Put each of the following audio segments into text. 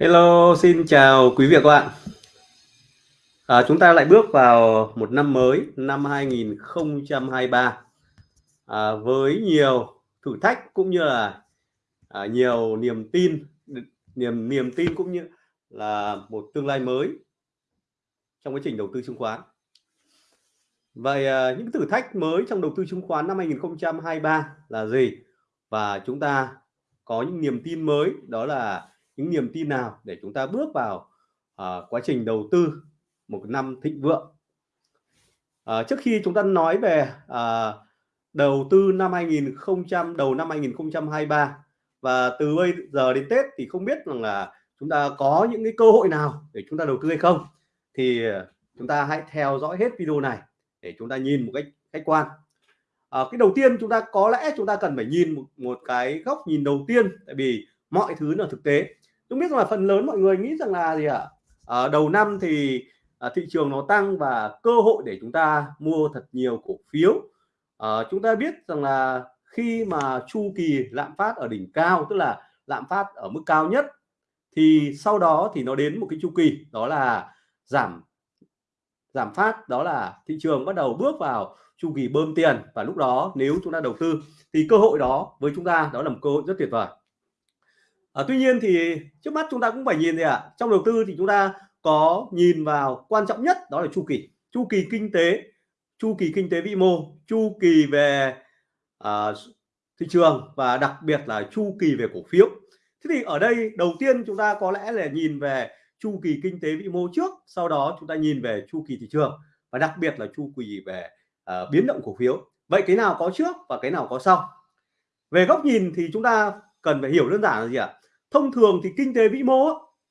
Hello, xin chào quý vị và các bạn. À, chúng ta lại bước vào một năm mới, năm 2023 à, với nhiều thử thách cũng như là à, nhiều niềm tin, niềm niềm tin cũng như là một tương lai mới trong quá trình đầu tư chứng khoán. Vậy à, những thử thách mới trong đầu tư chứng khoán năm 2023 là gì? Và chúng ta có những niềm tin mới đó là những niềm tin nào để chúng ta bước vào uh, quá trình đầu tư một năm thịnh vượng? Uh, trước khi chúng ta nói về uh, đầu tư năm 2000 đầu năm 2023 và từ bây giờ đến Tết thì không biết rằng là chúng ta có những cái cơ hội nào để chúng ta đầu tư hay không. Thì chúng ta hãy theo dõi hết video này để chúng ta nhìn một cách khách quan. À, cái đầu tiên chúng ta có lẽ chúng ta cần phải nhìn một, một cái góc nhìn đầu tiên tại vì mọi thứ là thực tế tôi biết là phần lớn mọi người nghĩ rằng là gì ạ? À? đầu năm thì à, thị trường nó tăng và cơ hội để chúng ta mua thật nhiều cổ phiếu. À, chúng ta biết rằng là khi mà chu kỳ lạm phát ở đỉnh cao tức là lạm phát ở mức cao nhất thì sau đó thì nó đến một cái chu kỳ đó là giảm giảm phát đó là thị trường bắt đầu bước vào chu kỳ bơm tiền. Và lúc đó nếu chúng ta đầu tư thì cơ hội đó với chúng ta đó là một cơ hội rất tuyệt vời à, tuy nhiên thì trước mắt chúng ta cũng phải nhìn gì ạ à? trong đầu tư thì chúng ta có nhìn vào quan trọng nhất đó là chu kỳ. Chu kỳ kinh tế chu kỳ kinh tế vĩ mô chu kỳ về à, thị trường và đặc biệt là chu kỳ về cổ phiếu. Thế thì ở đây đầu tiên chúng ta có lẽ là nhìn về chu kỳ kinh tế vĩ mô trước sau đó chúng ta nhìn về chu kỳ thị trường và đặc biệt là chu kỳ về à, biến động cổ phiếu. Vậy cái nào có trước và cái nào có sau? Về góc nhìn thì chúng ta cần phải hiểu đơn giản là gì ạ? Thông thường thì kinh tế vĩ mô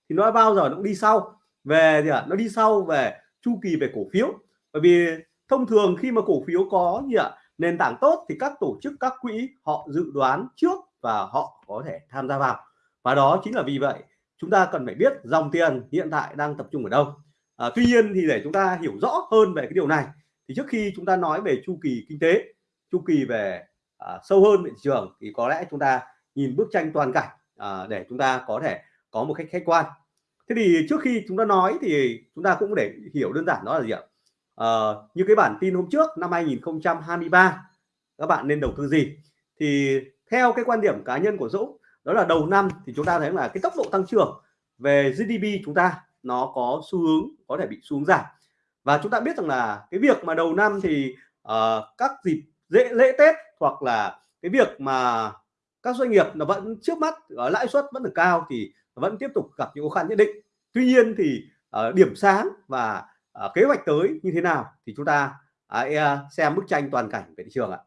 thì nó bao giờ nó cũng đi sau. Về gì ạ nó đi sau về chu kỳ về cổ phiếu. Bởi vì thông thường khi mà cổ phiếu có gì ạ nền tảng tốt thì các tổ chức các quỹ họ dự đoán trước và họ có thể tham gia vào. Và đó chính là vì vậy chúng ta cần phải biết dòng tiền hiện tại đang tập trung ở đâu. À, tuy nhiên thì để chúng ta hiểu rõ hơn về cái điều này thì trước khi chúng ta nói về chu kỳ kinh tế chu kỳ về à, sâu hơn về thị trường thì có lẽ chúng ta nhìn bức tranh toàn cảnh à, để chúng ta có thể có một cách khách quan. Thế thì trước khi chúng ta nói thì chúng ta cũng để hiểu đơn giản đó là gì ạ? À, như cái bản tin hôm trước năm 2023 các bạn nên đầu tư gì? Thì theo cái quan điểm cá nhân của Dũng đó là đầu năm thì chúng ta thấy là cái tốc độ tăng trưởng về GDP chúng ta nó có xu hướng có thể bị xuống giảm. Và chúng ta biết rằng là cái việc mà đầu năm thì uh, các dịp dễ lễ Tết hoặc là cái việc mà các doanh nghiệp nó vẫn trước mắt ở lãi suất vẫn được cao thì vẫn tiếp tục gặp những khó khăn nhất định. Tuy nhiên thì uh, điểm sáng và uh, kế hoạch tới như thế nào thì chúng ta uh, xem bức tranh toàn cảnh về thị trường ạ.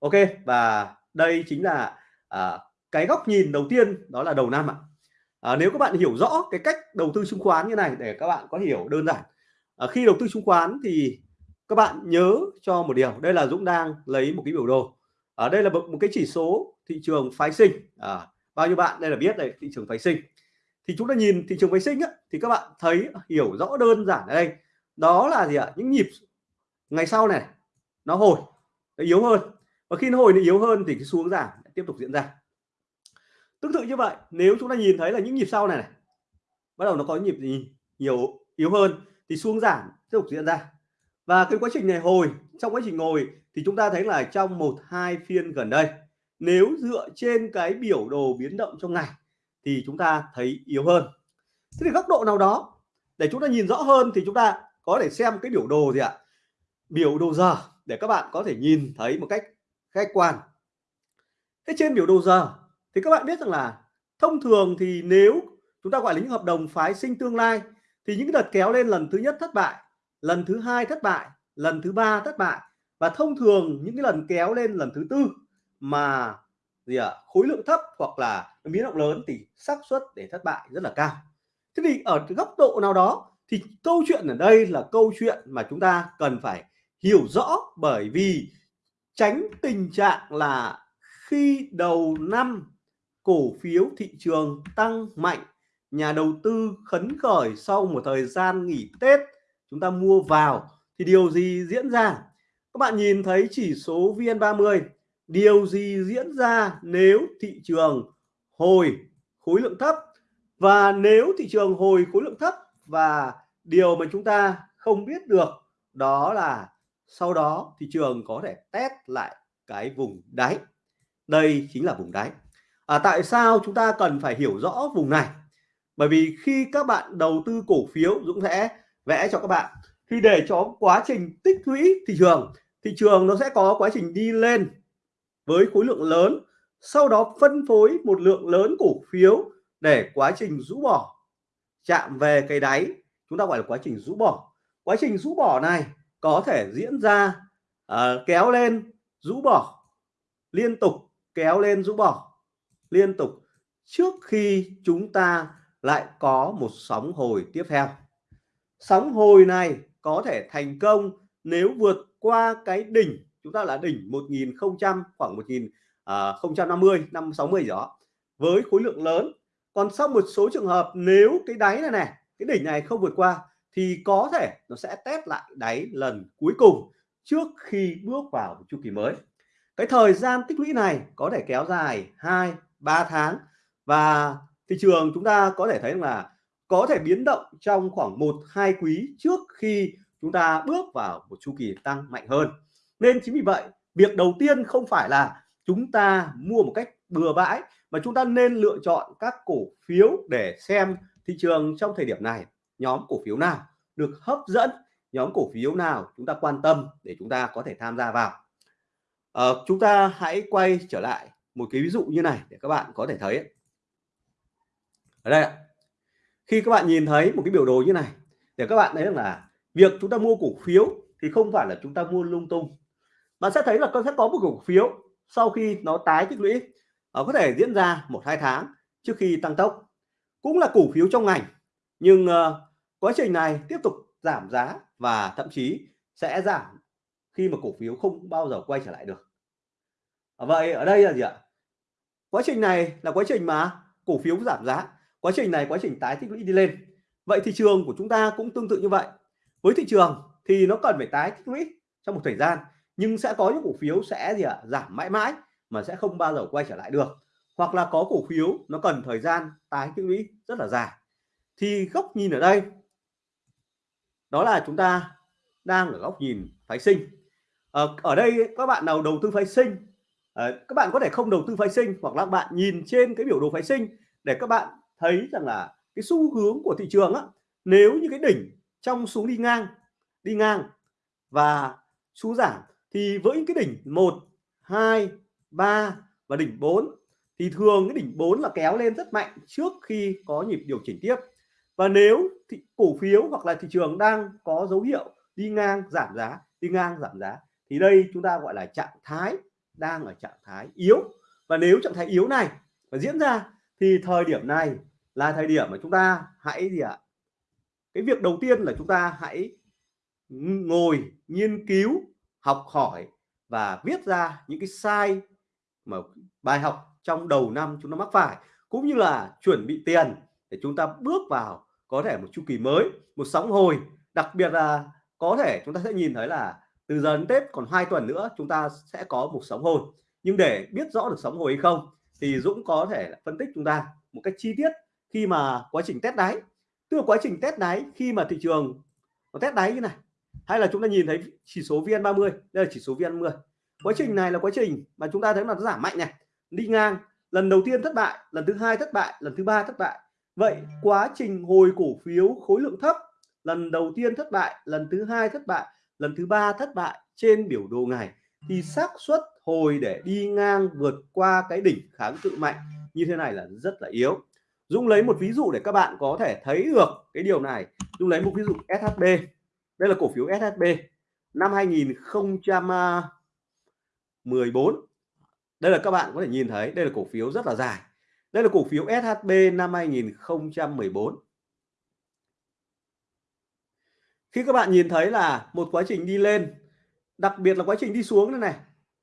Ok và đây chính là uh, cái góc nhìn đầu tiên đó là đầu năm ạ. À, nếu các bạn hiểu rõ cái cách đầu tư chứng khoán như này để các bạn có hiểu đơn giản. À, khi đầu tư chứng khoán thì các bạn nhớ cho một điều đây là Dũng đang lấy một cái biểu đồ. Ở đây là một cái chỉ số thị trường phái sinh. À, bao nhiêu bạn đây là biết đây thị trường phái sinh. Thì chúng ta nhìn thị trường phái sinh á, thì các bạn thấy à, hiểu rõ đơn giản ở đây. Đó là gì ạ? Những nhịp ngày sau này nó hồi nó yếu hơn. Và khi nó hồi nó yếu hơn thì cái xuống giảm tiếp tục diễn ra. Tương tự như vậy nếu chúng ta nhìn thấy là những nhịp sau này, này bắt đầu nó có nhịp gì nhiều yếu hơn thì xuống giảm tiếp tục diễn ra. Và cái quá trình này hồi trong quá trình ngồi thì chúng ta thấy là trong một hai phiên gần đây nếu dựa trên cái biểu đồ biến động trong ngày thì chúng ta thấy yếu hơn. Thế thì góc độ nào đó, để chúng ta nhìn rõ hơn thì chúng ta có thể xem cái biểu đồ gì ạ? Biểu đồ giờ, để các bạn có thể nhìn thấy một cách khách quan. Thế trên biểu đồ giờ thì các bạn biết rằng là thông thường thì nếu chúng ta gọi là những hợp đồng phái sinh tương lai thì những đợt kéo lên lần thứ nhất thất bại, lần thứ hai thất bại, lần thứ ba thất bại. Và thông thường những cái lần kéo lên lần thứ tư mà gì ạ à, khối lượng thấp hoặc là biến động lớn thì xác suất để thất bại rất là cao. Thế thì ở góc độ nào đó thì câu chuyện ở đây là câu chuyện mà chúng ta cần phải hiểu rõ bởi vì tránh tình trạng là khi đầu năm cổ phiếu thị trường tăng mạnh nhà đầu tư khấn khởi sau một thời gian nghỉ Tết chúng ta mua vào thì điều gì diễn ra? Các bạn nhìn thấy chỉ số VN30 điều gì diễn ra nếu thị trường hồi khối lượng thấp? Và nếu thị trường hồi khối lượng thấp và điều mà chúng ta không biết được đó là sau đó thị trường có thể test lại cái vùng đáy. Đây chính là vùng đáy. À, tại sao chúng ta cần phải hiểu rõ vùng này? Bởi vì khi các bạn đầu tư cổ phiếu Dũng sẽ vẽ cho các bạn. Khi để cho quá trình tích lũy thị trường thị trường nó sẽ có quá trình đi lên với khối lượng lớn sau đó phân phối một lượng lớn cổ phiếu để quá trình rũ bỏ. Chạm về cái đáy chúng ta gọi là quá trình rũ bỏ. Quá trình rũ bỏ này có thể diễn ra uh, kéo lên rũ bỏ liên tục kéo lên rũ bỏ liên tục trước khi chúng ta lại có một sóng hồi tiếp theo. Sóng hồi này có thể thành công nếu vượt qua cái đỉnh chúng ta là đỉnh 1000 khoảng 1050 à, năm 60 đó. Với khối lượng lớn. Còn sau một số trường hợp nếu cái đáy này này cái đỉnh này không vượt qua thì có thể nó sẽ test lại đáy lần cuối cùng trước khi bước vào một chu kỳ mới. Cái thời gian tích lũy này có thể kéo dài 2 3 tháng. Và thị trường chúng ta có thể thấy là có thể biến động trong khoảng 1 2 quý trước khi chúng ta bước vào một chu kỳ tăng mạnh hơn nên chính vì vậy việc đầu tiên không phải là chúng ta mua một cách bừa bãi mà chúng ta nên lựa chọn các cổ phiếu để xem thị trường trong thời điểm này. Nhóm cổ phiếu nào được hấp dẫn nhóm cổ phiếu nào chúng ta quan tâm để chúng ta có thể tham gia vào. À, chúng ta hãy quay trở lại một cái ví dụ như này để các bạn có thể thấy ở đây khi các bạn nhìn thấy một cái biểu đồ như này để các bạn thấy là việc chúng ta mua cổ phiếu thì không phải là chúng ta mua lung tung bạn sẽ thấy là con sẽ có một cổ phiếu sau khi nó tái tích lũy nó có thể diễn ra một hai tháng trước khi tăng tốc. Cũng là cổ phiếu trong ngành nhưng uh, quá trình này tiếp tục giảm giá và thậm chí sẽ giảm khi mà cổ phiếu không bao giờ quay trở lại được. Ờ, vậy ở đây là gì ạ? Quá trình này là quá trình mà cổ phiếu giảm giá quá trình này quá trình tái tích lũy đi lên. Vậy thị trường của chúng ta cũng tương tự như vậy. Với thị trường thì nó cần phải tái tích lũy trong một thời gian nhưng sẽ có những cổ phiếu sẽ gì ạ? Giảm mãi mãi mà sẽ không bao giờ quay trở lại được. Hoặc là có cổ phiếu nó cần thời gian tái tích lũy rất là dài. Thì góc nhìn ở đây đó là chúng ta đang ở góc nhìn phái sinh. Ở, ở đây các bạn nào đầu tư phái sinh ờ, các bạn có thể không đầu tư phái sinh hoặc là bạn nhìn trên cái biểu đồ phái sinh để các bạn thấy rằng là cái xu hướng của thị trường á nếu như cái đỉnh trong xuống đi ngang đi ngang và xuống giảm thì với những cái đỉnh 1 2 3 và đỉnh 4 thì thường cái đỉnh 4 là kéo lên rất mạnh trước khi có nhịp điều chỉnh tiếp. Và nếu thị, cổ phiếu hoặc là thị trường đang có dấu hiệu đi ngang giảm giá đi ngang giảm giá thì đây chúng ta gọi là trạng thái đang ở trạng thái yếu. Và nếu trạng thái yếu này mà diễn ra thì thời điểm này là thời điểm mà chúng ta hãy gì ạ? Cái việc đầu tiên là chúng ta hãy ngồi nghiên cứu học hỏi và viết ra những cái sai mà bài học trong đầu năm chúng ta mắc phải, cũng như là chuẩn bị tiền để chúng ta bước vào có thể một chu kỳ mới, một sóng hồi. Đặc biệt là có thể chúng ta sẽ nhìn thấy là từ giờ đến Tết còn hai tuần nữa chúng ta sẽ có một sóng hồi. Nhưng để biết rõ được sóng hồi hay không thì Dũng có thể phân tích chúng ta một cách chi tiết khi mà quá trình test đáy. Tức là quá trình test đáy khi mà thị trường nó test đáy như này hay là chúng ta nhìn thấy chỉ số VN30 đây là chỉ số VN10. Quá trình này là quá trình mà chúng ta thấy là nó giảm mạnh này đi ngang lần đầu tiên thất bại lần thứ hai thất bại lần thứ ba thất bại. Vậy quá trình hồi cổ phiếu khối lượng thấp lần đầu tiên thất bại lần thứ hai thất bại lần thứ ba thất bại trên biểu đồ ngày thì xác suất hồi để đi ngang vượt qua cái đỉnh kháng cự mạnh như thế này là rất là yếu. Dung lấy một ví dụ để các bạn có thể thấy được cái điều này. Dung lấy một ví dụ SHB đây là cổ phiếu SHB năm 2014 đây là các bạn có thể nhìn thấy, đây là cổ phiếu rất là dài. Đây là cổ phiếu SHB năm 2014 khi các bạn nhìn thấy là một quá trình đi lên, đặc biệt là quá trình đi xuống này này,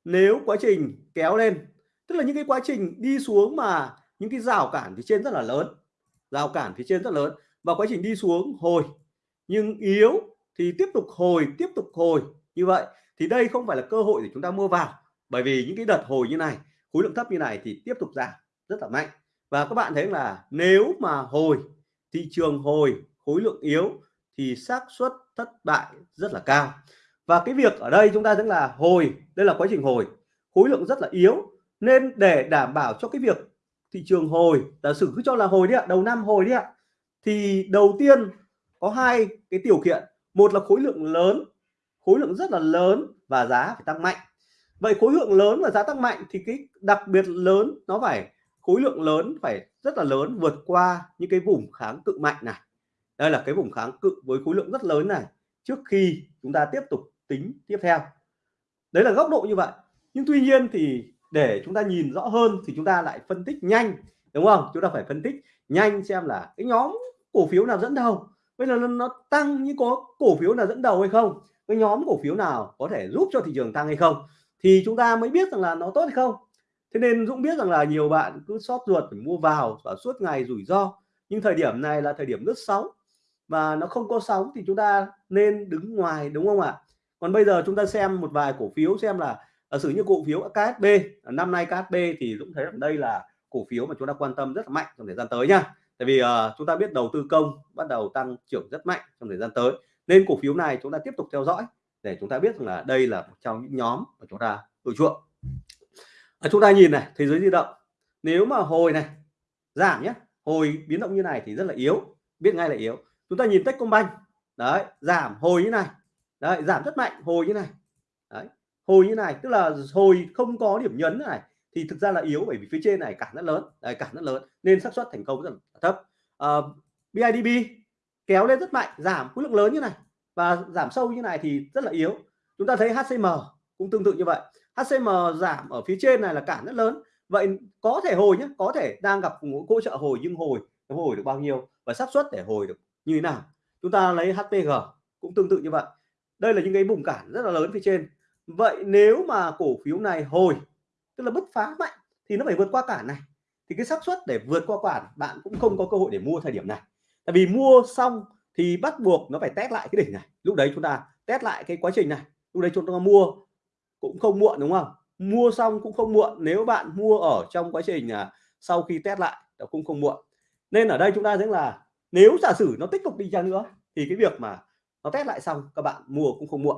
nếu quá trình kéo lên, tức là những cái quá trình đi xuống mà những cái rào cản phía trên rất là lớn, rào cản phía trên rất lớn và quá trình đi xuống hồi, nhưng yếu thì tiếp tục hồi, tiếp tục hồi, như vậy. Thì đây không phải là cơ hội để chúng ta mua vào, bởi vì những cái đợt hồi như này, khối lượng thấp như này thì tiếp tục giảm rất là mạnh. Và các bạn thấy là nếu mà hồi, thị trường hồi, khối lượng yếu thì xác suất thất bại rất là cao. Và cái việc ở đây chúng ta thấy là hồi, đây là quá trình hồi. Khối lượng rất là yếu, nên để đảm bảo cho cái việc thị trường hồi, giả sử cứ cho là hồi đi ạ, đầu năm hồi đi ạ, thì đầu tiên có hai cái điều kiện một là khối lượng lớn, khối lượng rất là lớn và giá phải tăng mạnh. Vậy khối lượng lớn và giá tăng mạnh thì cái đặc biệt lớn nó phải, khối lượng lớn phải rất là lớn vượt qua những cái vùng kháng cự mạnh này. Đây là cái vùng kháng cự với khối lượng rất lớn này trước khi chúng ta tiếp tục tính tiếp theo. Đấy là góc độ như vậy. Nhưng tuy nhiên thì để chúng ta nhìn rõ hơn thì chúng ta lại phân tích nhanh, đúng không? Chúng ta phải phân tích nhanh xem là cái nhóm cổ phiếu nào dẫn đầu bây giờ nó tăng như có cổ phiếu nào dẫn đầu hay không? Cái nhóm cổ phiếu nào có thể giúp cho thị trường tăng hay không? Thì chúng ta mới biết rằng là nó tốt hay không. Thế nên Dũng biết rằng là nhiều bạn cứ sót ruột phải mua vào và suốt ngày rủi ro. Nhưng thời điểm này là thời điểm lướt sóng. Và nó không có sóng thì chúng ta nên đứng ngoài, đúng không ạ? Còn bây giờ chúng ta xem một vài cổ phiếu xem là ở sử như cổ phiếu KSB năm nay KSB thì Dũng thấy rằng đây là cổ phiếu mà chúng ta quan tâm rất là mạnh trong thời gian tới nha tại vì uh, chúng ta biết đầu tư công bắt đầu tăng trưởng rất mạnh trong thời gian tới nên cổ phiếu này chúng ta tiếp tục theo dõi để chúng ta biết rằng là đây là một trong những nhóm mà chúng ta ưa chuộng. À, chúng ta nhìn này thế giới di động nếu mà hồi này giảm nhé hồi biến động như này thì rất là yếu biết ngay là yếu. Chúng ta nhìn Techcombank đấy giảm hồi như này đấy giảm rất mạnh hồi như này đấy hồi như này tức là hồi không có điểm nhấn này thì thực ra là yếu bởi vì phía trên này cản rất lớn đấy, cản rất lớn nên xác suất thành công rất là thấp. Ờ, uh, BIDB kéo lên rất mạnh giảm khối lượng lớn như này và giảm sâu như này thì rất là yếu. Chúng ta thấy HCM cũng tương tự như vậy. HCM giảm ở phía trên này là cản rất lớn. Vậy có thể hồi nhé có thể đang gặp hỗ trợ hồi nhưng hồi nó hồi được bao nhiêu và xác suất để hồi được như thế nào? Chúng ta lấy HPG cũng tương tự như vậy. Đây là những cái vùng cản rất là lớn phía trên. Vậy nếu mà cổ phiếu này hồi tức là bứt phá mạnh thì nó phải vượt qua cản này. Thì cái xác suất để vượt qua cản bạn cũng không có cơ hội để mua thời điểm này. Tại vì mua xong thì bắt buộc nó phải test lại cái đỉnh này. Lúc đấy chúng ta test lại cái quá trình này. Lúc đấy chúng ta mua cũng không muộn đúng không? Mua xong cũng không muộn. Nếu bạn mua ở trong quá trình à, sau khi test lại nó cũng không muộn. Nên ở đây chúng ta thấy là nếu giả sử nó tiếp tục đi chăng nữa thì cái việc mà nó test lại xong các bạn mua cũng không muộn.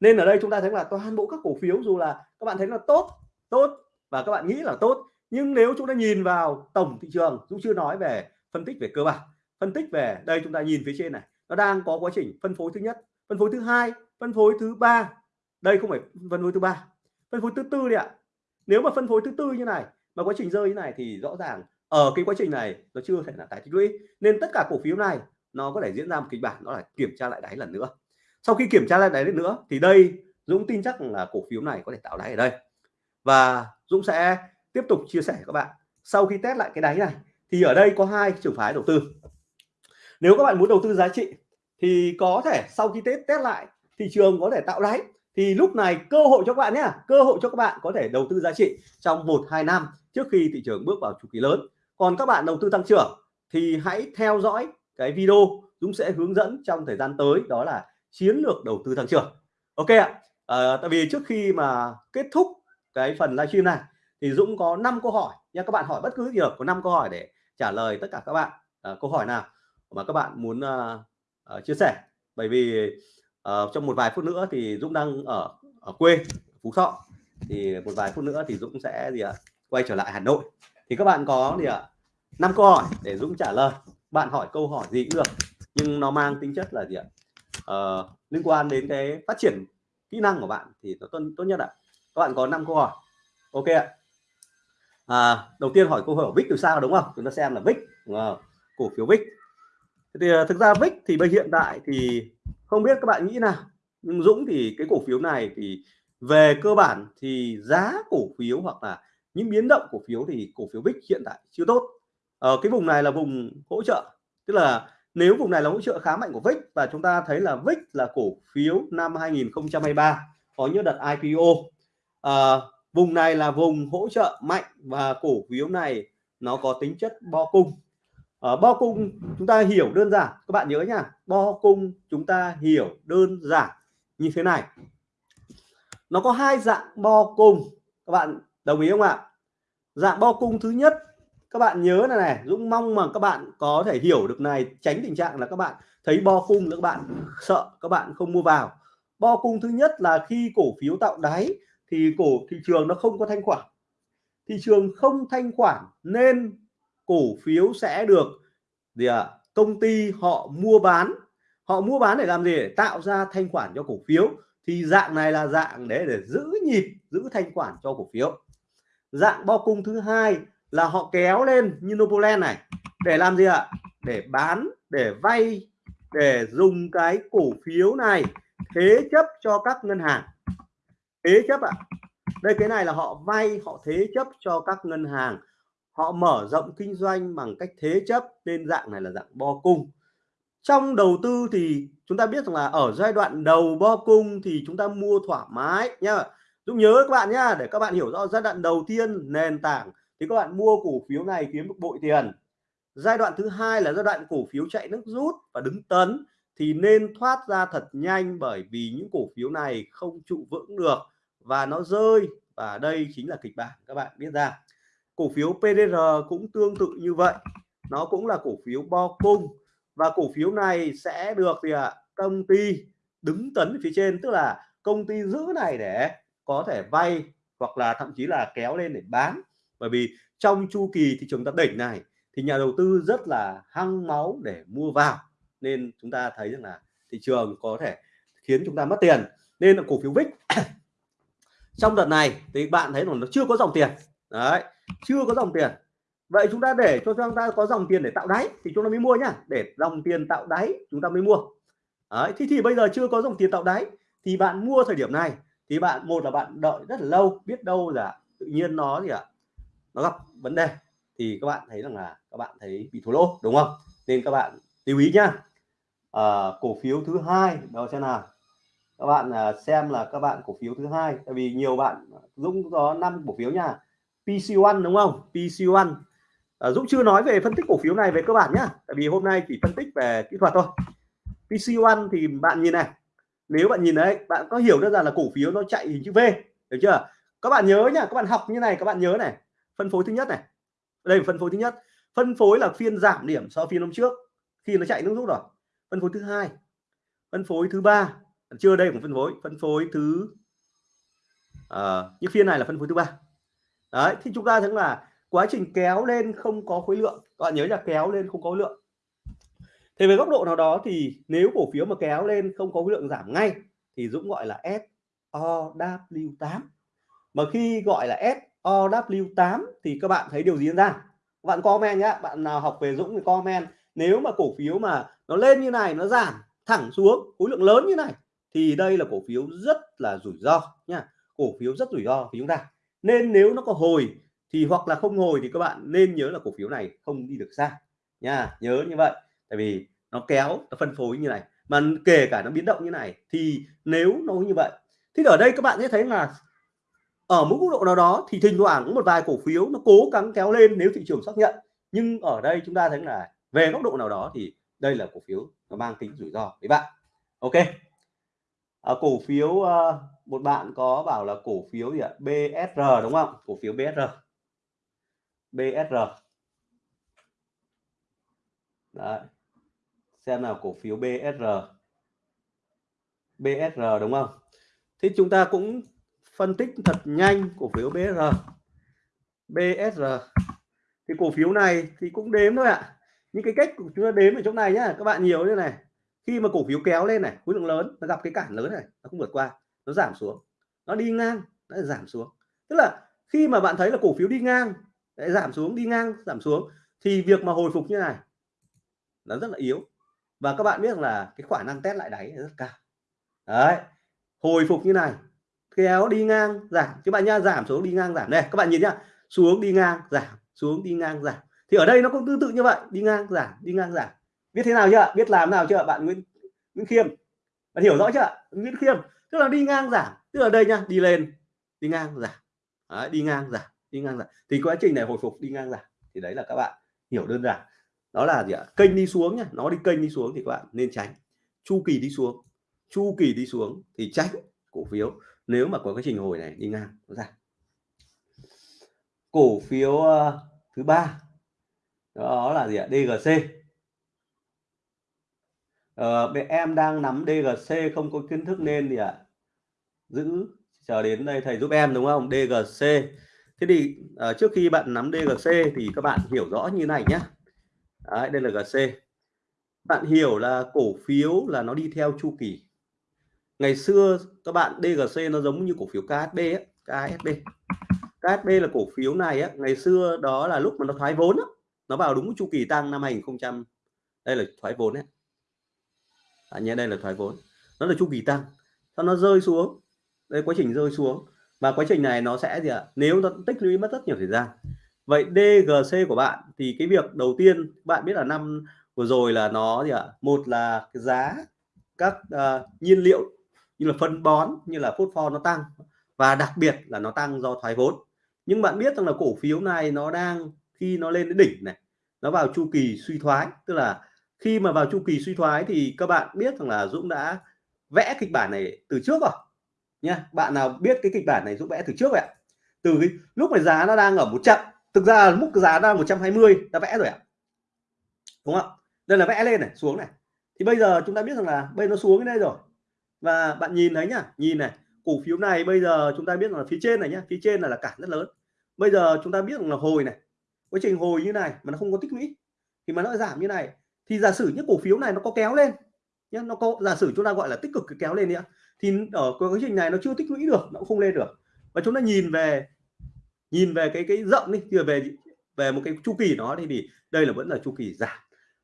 Nên ở đây chúng ta thấy là toàn bộ các cổ phiếu dù là các bạn thấy là tốt tốt và các bạn nghĩ là tốt. Nhưng nếu chúng ta nhìn vào tổng thị trường, dũng chưa nói về phân tích về cơ bản. Phân tích về, đây chúng ta nhìn phía trên này, nó đang có quá trình phân phối thứ nhất, phân phối thứ hai, phân phối thứ ba. Đây không phải phân phối thứ ba, phân phối thứ tư đi ạ. Nếu mà phân phối thứ tư như này, mà quá trình rơi như này thì rõ ràng ở cái quá trình này nó chưa thể là tái tích lũy. Nên tất cả cổ phiếu này nó có thể diễn ra một kịch bản, đó là kiểm tra lại đáy lần nữa. Sau khi kiểm tra lại đáy lần nữa thì đây, Dũng tin chắc là cổ phiếu này có thể tạo đáy ở đây và Dũng sẽ tiếp tục chia sẻ các bạn. Sau khi test lại cái đáy này thì ở đây có hai trường phái đầu tư. Nếu các bạn muốn đầu tư giá trị thì có thể sau khi test test lại thị trường có thể tạo đáy. Thì lúc này cơ hội cho các bạn nhé cơ hội cho các bạn có thể đầu tư giá trị trong một hai năm trước khi thị trường bước vào chu kỳ lớn. Còn các bạn đầu tư tăng trưởng thì hãy theo dõi cái video Dũng sẽ hướng dẫn trong thời gian tới đó là chiến lược đầu tư tăng trưởng. Ok ạ. À, tại vì trước khi mà kết thúc cái phần livestream này. Thì Dũng có 5 câu hỏi nha các bạn hỏi bất cứ gì được có 5 câu hỏi để trả lời tất cả các bạn. À, câu hỏi nào mà các bạn muốn uh, uh, chia sẻ? Bởi vì uh, trong một vài phút nữa thì Dũng đang ở ở quê Phú Thọ. Thì một vài phút nữa thì Dũng sẽ gì ạ? Quay trở lại Hà Nội. Thì các bạn có gì ạ? Năm câu hỏi để Dũng trả lời. Bạn hỏi câu hỏi gì cũng được nhưng nó mang tính chất là gì ạ? À, liên quan đến cái phát triển kỹ năng của bạn thì nó tốt, tốt nhất ạ các bạn có 5 câu hỏi. Ok ạ. À, đầu tiên hỏi câu hỏi VIX từ sao đúng không? Chúng ta xem là VIX cổ phiếu VIX thì à, thực ra VIX thì bây hiện tại thì không biết các bạn nghĩ nào. Nhưng Dũng thì cái cổ phiếu này thì về cơ bản thì giá cổ phiếu hoặc là những biến động cổ phiếu thì cổ phiếu VIX hiện tại chưa tốt. Ở cái vùng này là vùng hỗ trợ. Tức là nếu vùng này là hỗ trợ khá mạnh của VIX và chúng ta thấy là VIX là cổ phiếu năm 2023 có những đợt IPO à, vùng này là vùng hỗ trợ mạnh và cổ phiếu này nó có tính chất bo cung. Ở bo cung chúng ta hiểu đơn giản các bạn nhớ nhá bo cung chúng ta hiểu đơn giản như thế này. Nó có hai dạng bo cung các bạn đồng ý không ạ? Dạng bo cung thứ nhất các bạn nhớ này này Dũng mong mà các bạn có thể hiểu được này tránh tình trạng là các bạn thấy bo cung các bạn sợ các bạn không mua vào. Bo cung thứ nhất là khi cổ phiếu tạo đáy thì cổ thị trường nó không có thanh khoản. Thị trường không thanh khoản nên cổ phiếu sẽ được gì ạ? À, công ty họ mua bán. Họ mua bán để làm gì? Để tạo ra thanh khoản cho cổ phiếu. Thì dạng này là dạng để để giữ nhịp giữ thanh khoản cho cổ phiếu. Dạng bo cung thứ hai là họ kéo lên như Novoland này để làm gì ạ? Để bán để vay để dùng cái cổ phiếu này thế chấp cho các ngân hàng thế chấp ạ. Đây, cái này là họ vay, họ thế chấp cho các ngân hàng. Họ mở rộng kinh doanh bằng cách thế chấp, nên dạng này là dạng bo cung. Trong đầu tư thì chúng ta biết rằng là ở giai đoạn đầu bo cung thì chúng ta mua thoải mái nhá. Dũng nhớ các bạn nhá, để các bạn hiểu rõ giai đoạn đầu tiên, nền tảng. Thì các bạn mua cổ phiếu này kiếm được bội tiền. Giai đoạn thứ hai là giai đoạn cổ phiếu chạy nước rút và đứng tấn, thì nên thoát ra thật nhanh bởi vì những cổ phiếu này không trụ vững được và nó rơi, và đây chính là kịch bản các bạn biết ra cổ phiếu PDR cũng tương tự như vậy. Nó cũng là cổ phiếu bo cung. Và cổ phiếu này sẽ được thì ạ? Công ty đứng tấn phía trên, tức là công ty giữ này để có thể vay hoặc là thậm chí là kéo lên để bán. Bởi vì trong chu kỳ thị trường tập đỉnh này thì nhà đầu tư rất là hăng máu để mua vào. Nên chúng ta thấy rằng là thị trường có thể khiến chúng ta mất tiền. Nên là cổ phiếu VIX trong đợt này thì bạn thấy là nó chưa có dòng tiền. Đấy chưa có dòng tiền. Vậy chúng ta để cho chúng ta có dòng tiền để tạo đáy thì chúng ta mới mua nhá. Để dòng tiền tạo đáy chúng ta mới mua. Đấy thì thì bây giờ chưa có dòng tiền tạo đáy thì bạn mua thời điểm này thì bạn một là bạn đợi rất là lâu biết đâu là tự nhiên nó gì ạ à, nó gặp vấn đề. Thì các bạn thấy rằng là các bạn thấy bị thua lỗ đúng không? Nên các bạn lưu ý nhá. À, cổ phiếu thứ hai đó sẽ nào các bạn à, xem là các bạn cổ phiếu thứ hai tại vì nhiều bạn Dũng có năm cổ phiếu nha. PC1 đúng không? PC1 à, Dũng chưa nói về phân tích cổ phiếu này về cơ bản nhá tại vì hôm nay chỉ phân tích về kỹ thuật thôi. PC1 thì bạn nhìn này nếu bạn nhìn đấy bạn có hiểu đơn giản là cổ phiếu nó chạy hình chữ V được chưa? Các bạn nhớ nhá các bạn học như này các bạn nhớ này. Phân phối thứ nhất này. Đây là phân phối thứ nhất. Phân phối là phiên giảm điểm so phiên hôm trước khi nó chạy nước rút rồi. Phân phối thứ hai. Phân phối thứ ba chưa đây cũng phân phối. Phân phối thứ ờ, à, nhưng phiên này là phân phối thứ ba. Đấy thì chúng ta thấy là quá trình kéo lên không có khối lượng. Các bạn nhớ là kéo lên không có khối lượng. Thì về góc độ nào đó thì nếu cổ phiếu mà kéo lên không có khối lượng giảm ngay thì Dũng gọi là SOW8 mà khi gọi là SOW8 thì các bạn thấy điều gì diễn ra? Bạn comment nhé bạn nào học về Dũng thì comment. Nếu mà cổ phiếu mà nó lên như này nó giảm thẳng xuống khối lượng lớn như này thì đây là cổ phiếu rất là rủi ro nha. Cổ phiếu rất rủi ro với chúng ta. Nên nếu nó có hồi thì hoặc là không hồi thì các bạn nên nhớ là cổ phiếu này không đi được xa nha. Nhớ như vậy. Tại vì nó kéo, nó phân phối như này. Mà kể cả nó biến động như này thì nếu nó như vậy, thì ở đây các bạn sẽ thấy là ở mức độ nào đó thì thỉnh thoảng cũng một vài cổ phiếu nó cố gắng kéo lên nếu thị trường xác nhận. Nhưng ở đây chúng ta thấy là về góc độ nào đó thì đây là cổ phiếu nó mang tính rủi ro với bạn. Ok à, cổ phiếu à, một bạn có bảo là cổ phiếu gì ạ? BSR đúng không? Cổ phiếu BSR BSR Đấy. xem nào cổ phiếu BSR BSR đúng không? Thì chúng ta cũng phân tích thật nhanh cổ phiếu BSR BSR thì cổ phiếu này thì cũng đếm thôi ạ. À. những cái cách của chúng ta đếm ở chỗ này nhá các bạn nhiều như này khi mà cổ phiếu kéo lên này, khối lượng lớn, nó gặp cái cản lớn này, nó không vượt qua, nó giảm xuống. Nó đi ngang, nó giảm xuống. Tức là khi mà bạn thấy là cổ phiếu đi ngang, lại giảm xuống, đi ngang, giảm xuống, thì việc mà hồi phục như này, nó rất là yếu. Và các bạn biết là cái khả năng test lại đáy rất cao. Đấy, hồi phục như này, kéo đi ngang, giảm. Các bạn nha, giảm xuống, đi ngang, giảm. Đây, các bạn nhìn nhá, xuống, đi ngang, giảm, xuống, đi ngang, giảm. Thì ở đây nó cũng tương tự như vậy, đi ngang, giảm, đi ngang, giảm biết thế nào chưa biết làm nào chưa bạn Nguyễn Nguyễn Khiêm? Bạn hiểu rõ chưa Nguyễn Khiêm tức là đi ngang giảm. Tức là đây nha đi lên đi ngang giảm. Đấy, đi ngang giảm đi ngang giảm. Thì quá trình này hồi phục đi ngang giảm. Thì đấy là các bạn hiểu đơn giản. Đó là gì ạ? Kênh đi xuống nhá nó đi kênh đi xuống thì các bạn nên tránh. Chu kỳ đi xuống chu kỳ đi xuống thì tránh cổ phiếu. Nếu mà có cái trình hồi này đi ngang nó ra. Cổ phiếu uh, thứ ba. Đó là gì ạ? DGC ờ, em đang nắm DGC không có kiến thức nên gì ạ. Giữ chờ đến đây thầy giúp em đúng không? DGC thế thì uh, trước khi bạn nắm DGC thì các bạn hiểu rõ như này nhé Đấy, đây là GC bạn hiểu là cổ phiếu là nó đi theo chu kỳ. Ngày xưa các bạn DGC nó giống như cổ phiếu KSB ấy, KSB là cổ phiếu này á ngày xưa đó là lúc mà nó thoái vốn á, nó vào đúng chu kỳ tăng năm 2000 đây là thoái vốn ấy à, nhé đây là thoái vốn. Nó là chu kỳ tăng. Sau nó rơi xuống. Đây quá trình rơi xuống. Và quá trình này nó sẽ gì ạ? Nếu nó tích lũy mất rất nhiều thời gian. Vậy DGC của bạn thì cái việc đầu tiên bạn biết là năm vừa rồi là nó gì ạ? Một là cái giá các uh, nhiên liệu như là phân bón như là phốt pho nó tăng. Và đặc biệt là nó tăng do thoái vốn. Nhưng bạn biết rằng là cổ phiếu này nó đang khi nó lên đến đỉnh này nó vào chu kỳ suy thoái tức là khi mà vào chu kỳ suy thoái thì các bạn biết rằng là Dũng đã vẽ kịch bản này từ trước rồi nha bạn nào biết cái kịch bản này Dũng vẽ từ trước vậy ạ? Từ cái lúc mà giá nó đang ở một trăm thực ra mức giá đang 120 đã vẽ rồi ạ. Đúng không đây là vẽ lên này, xuống này. Thì bây giờ chúng ta biết rằng là bây nó xuống đây rồi. Và bạn nhìn thấy nhá, nhìn này, cổ phiếu này bây giờ chúng ta biết là phía trên này nhá, phía trên là là cản rất lớn. Bây giờ chúng ta biết rằng là hồi này, quá trình hồi như này mà nó không có tích lũy, thì mà nó giảm như này thì giả sử những cổ phiếu này nó có kéo lên nhé nó có giả sử chúng ta gọi là tích cực kéo lên nữa thì ở quá trình này nó chưa tích lũy được nó cũng không lên được. Và chúng ta nhìn về nhìn về cái cái rộng đi thì về về một cái chu kỳ nó thì, thì đây là vẫn là chu kỳ giảm.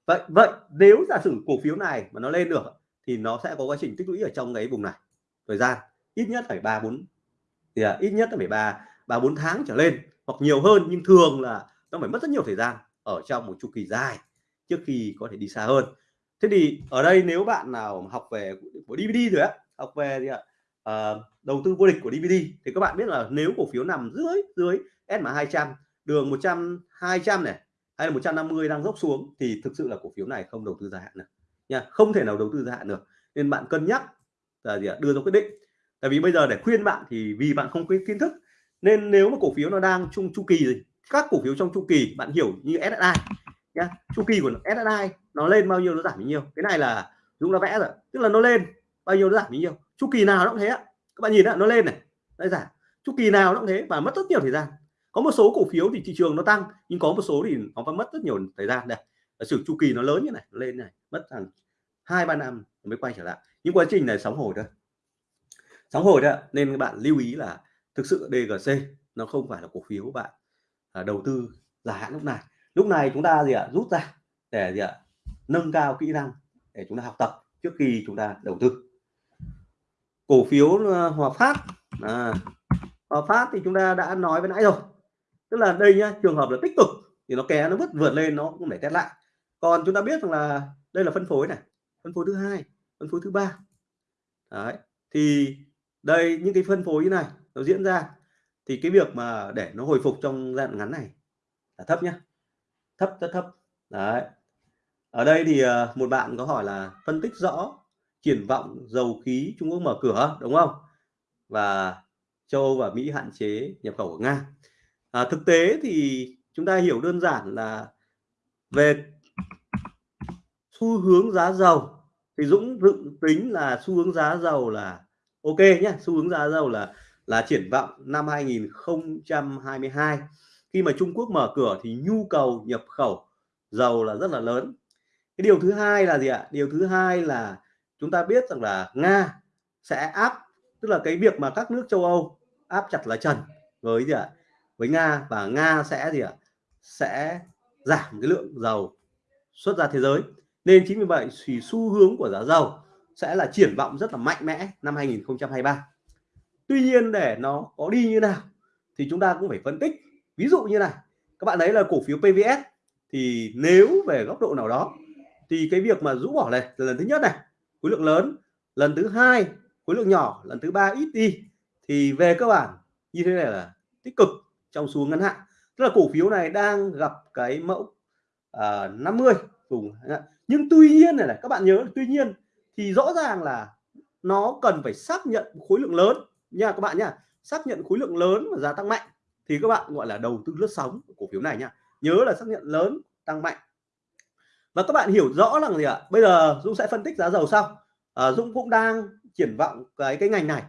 Vậy vậy nếu giả sử cổ phiếu này mà nó lên được thì nó sẽ có quá trình tích lũy ở trong cái vùng này. Thời gian ít nhất phải ba bốn thì à, ít nhất là phải ba ba bốn tháng trở lên hoặc nhiều hơn nhưng thường là nó phải mất rất nhiều thời gian ở trong một chu kỳ dài trước khi có thể đi xa hơn. Thế thì ở đây nếu bạn nào học về của DVD rồi á học về gì ạ? À, đầu tư vô địch của DVD thì các bạn biết là nếu cổ phiếu nằm dưới dưới SMA 200 đường 100 200 này hay là 150 đang dốc xuống thì thực sự là cổ phiếu này không đầu tư dài hạn được nha. Không thể nào đầu tư dài hạn được. Nên bạn cân nhắc là gì ạ? Đưa ra quyết định. Tại vì bây giờ để khuyên bạn thì vì bạn không có kiến thức nên nếu mà cổ phiếu nó đang chung chu kỳ gì các cổ phiếu trong chu kỳ bạn hiểu như SSI nhá. Chu kỳ của SSI nó lên bao nhiêu nó giảm bao nhiêu. Cái này là Dũng đã vẽ rồi. Tức là nó lên bao nhiêu nó giảm bao nhiêu. Chu kỳ nào nó cũng thế ạ các bạn nhìn đó, nó lên này nó giảm. Chu kỳ nào nó cũng thế và mất rất nhiều thời gian. Có một số cổ phiếu thì thị trường nó tăng nhưng có một số thì nó phải mất rất nhiều thời gian. Đây sử chu kỳ nó lớn như này nó lên này mất hàng hai ba năm mới quay trở lại. Những quá trình này sóng hồi thôi. Sóng hồi đó nên các bạn lưu ý là thực sự DGC nó không phải là cổ phiếu bạn à, đầu tư dài hạn lúc này lúc này chúng ta gì ạ? Rút ra để gì ạ? Nâng cao kỹ năng để chúng ta học tập trước khi chúng ta đầu tư. Cổ phiếu ờ, Hòa Phát à, Hòa Phát thì chúng ta đã nói với nãy rồi. Tức là đây nhá trường hợp là tích cực thì nó kéo nó vứt vượt lên nó cũng để test lại. Còn chúng ta biết rằng là đây là phân phối này phân phối thứ hai phân phối thứ ba. Đấy thì đây những cái phân phối như này nó diễn ra thì cái việc mà để nó hồi phục trong giai đoạn ngắn này là thấp nhá thấp rất thấp. Đấy. Ở đây thì ờ, một bạn có hỏi là phân tích rõ triển vọng dầu khí Trung Quốc mở cửa đúng không? Và châu Âu và Mỹ hạn chế nhập khẩu của Nga. À, thực tế thì chúng ta hiểu đơn giản là về xu hướng giá dầu thì Dũng dự tính là xu hướng giá dầu là ok nhé xu hướng giá dầu là là triển vọng năm 2022 khi mà Trung Quốc mở cửa thì nhu cầu nhập khẩu dầu là rất là lớn. Cái điều thứ hai là gì ạ? Điều thứ hai là chúng ta biết rằng là Nga sẽ áp, tức là cái việc mà các nước châu Âu áp chặt lá trần với gì ạ? Với Nga và Nga sẽ gì ạ? Sẽ giảm cái lượng dầu xuất ra thế giới. Nên chính vì vậy thì xu hướng của giá dầu sẽ là triển vọng rất là mạnh mẽ năm 2023 tuy nhiên để nó có đi như nào thì chúng ta cũng phải phân tích ví dụ như này các bạn thấy là cổ phiếu PVS thì nếu về góc độ nào đó thì cái việc mà rũ bỏ này là lần thứ nhất này khối lượng lớn lần thứ hai khối lượng nhỏ lần thứ ba ít đi thì về cơ bản như thế này là tích cực trong xu ngắn hạn. Tức là cổ phiếu này đang gặp cái mẫu à, uh, 50 vùng nhưng tuy nhiên này, này các bạn nhớ tuy nhiên thì rõ ràng là nó cần phải xác nhận khối lượng lớn nha các bạn nhá. Xác nhận khối lượng lớn và giá tăng mạnh thì các bạn gọi là đầu tư lướt sóng cổ phiếu này nhá nhớ là xác nhận lớn tăng mạnh. Và các bạn hiểu rõ rằng gì ạ? Bây giờ Dũng sẽ phân tích giá dầu sau. À, Dũng cũng đang triển vọng cái cái ngành này.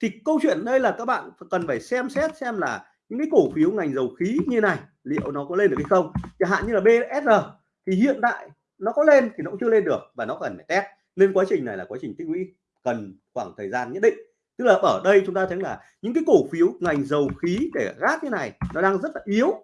Thì câu chuyện đây là các bạn cần phải xem xét xem là những cái cổ phiếu ngành dầu khí như này liệu nó có lên được hay không? Chẳng hạn như là BSR thì hiện tại nó có lên thì nó cũng chưa lên được và nó cần phải test. Nên quá trình này là quá trình tích lũy cần khoảng thời gian nhất định tức là ở đây chúng ta thấy là những cái cổ phiếu, ngành dầu khí để gác như này, nó đang rất là yếu.